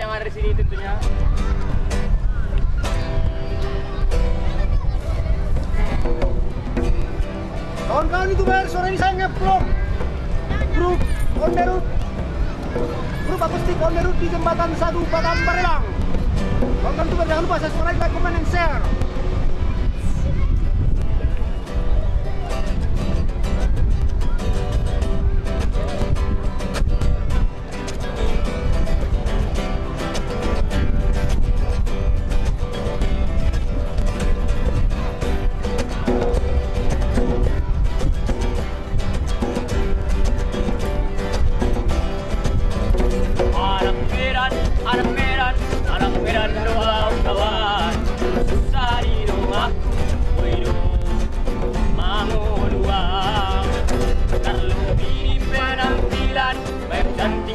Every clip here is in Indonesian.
ada di sini tentunya. Kawan-kawan itu bayar sore ini saya ngeplong grup on grup akustik on the di jembatan Sadu Batam Barelang. Kawan-kawan itu jangan lupa subscribe, like, comment, and share.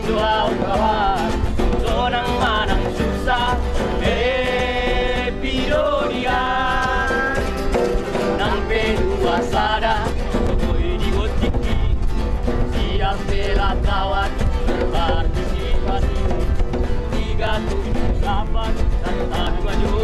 Doa kawan. Sonang manang susah, eh pido dia. Nampe dua sada, koi di gotiki. Siap bela kawan berpartisipasi Tiga tujuh delapan serta majoriti